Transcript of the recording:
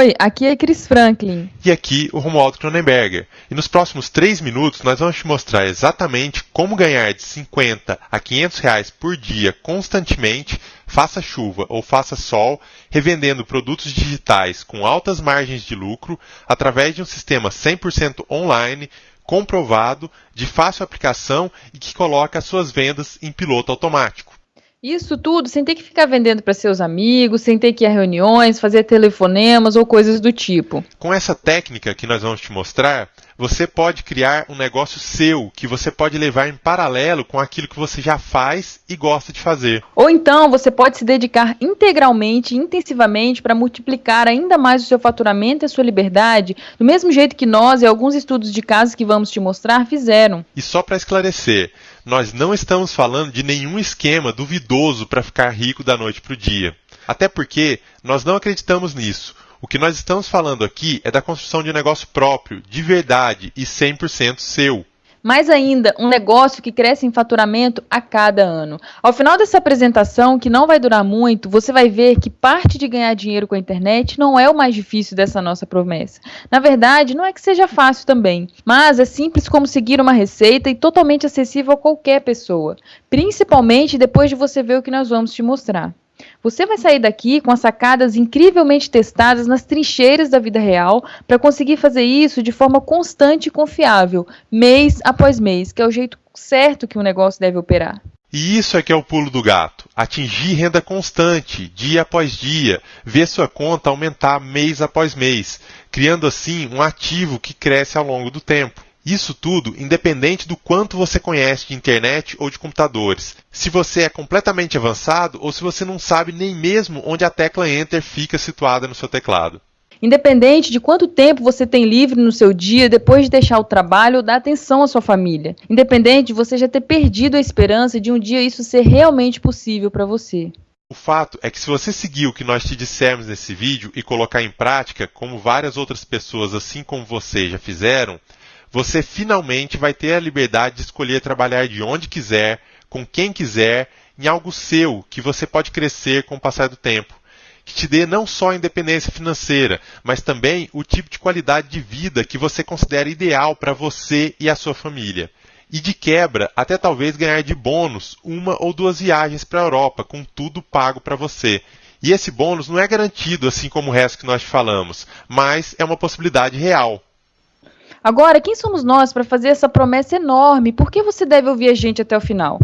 Oi, aqui é Chris Franklin. E aqui o Romualdo Cronenberger. E nos próximos 3 minutos nós vamos te mostrar exatamente como ganhar de 50 a 500 reais por dia constantemente, faça chuva ou faça sol, revendendo produtos digitais com altas margens de lucro através de um sistema 100% online, comprovado, de fácil aplicação e que coloca as suas vendas em piloto automático. Isso tudo sem ter que ficar vendendo para seus amigos, sem ter que ir a reuniões, fazer telefonemas ou coisas do tipo. Com essa técnica que nós vamos te mostrar, você pode criar um negócio seu que você pode levar em paralelo com aquilo que você já faz e gosta de fazer. Ou então você pode se dedicar integralmente, intensivamente para multiplicar ainda mais o seu faturamento e a sua liberdade, do mesmo jeito que nós e alguns estudos de casos que vamos te mostrar fizeram. E só para esclarecer, nós não estamos falando de nenhum esquema duvidoso para ficar rico da noite para o dia. Até porque nós não acreditamos nisso. O que nós estamos falando aqui é da construção de um negócio próprio, de verdade e 100% seu. Mais ainda, um negócio que cresce em faturamento a cada ano. Ao final dessa apresentação, que não vai durar muito, você vai ver que parte de ganhar dinheiro com a internet não é o mais difícil dessa nossa promessa. Na verdade, não é que seja fácil também, mas é simples como seguir uma receita e totalmente acessível a qualquer pessoa, principalmente depois de você ver o que nós vamos te mostrar. Você vai sair daqui com as sacadas incrivelmente testadas nas trincheiras da vida real para conseguir fazer isso de forma constante e confiável, mês após mês, que é o jeito certo que um negócio deve operar. E isso é que é o pulo do gato. Atingir renda constante, dia após dia, ver sua conta aumentar mês após mês, criando assim um ativo que cresce ao longo do tempo. Isso tudo independente do quanto você conhece de internet ou de computadores. Se você é completamente avançado ou se você não sabe nem mesmo onde a tecla Enter fica situada no seu teclado. Independente de quanto tempo você tem livre no seu dia depois de deixar o trabalho ou dar atenção à sua família. Independente de você já ter perdido a esperança de um dia isso ser realmente possível para você. O fato é que se você seguir o que nós te dissemos nesse vídeo e colocar em prática, como várias outras pessoas assim como você já fizeram, você finalmente vai ter a liberdade de escolher trabalhar de onde quiser, com quem quiser, em algo seu que você pode crescer com o passar do tempo. Que te dê não só a independência financeira, mas também o tipo de qualidade de vida que você considera ideal para você e a sua família. E de quebra, até talvez ganhar de bônus uma ou duas viagens para a Europa, com tudo pago para você. E esse bônus não é garantido, assim como o resto que nós falamos, mas é uma possibilidade real. Agora, quem somos nós para fazer essa promessa enorme? Por que você deve ouvir a gente até o final?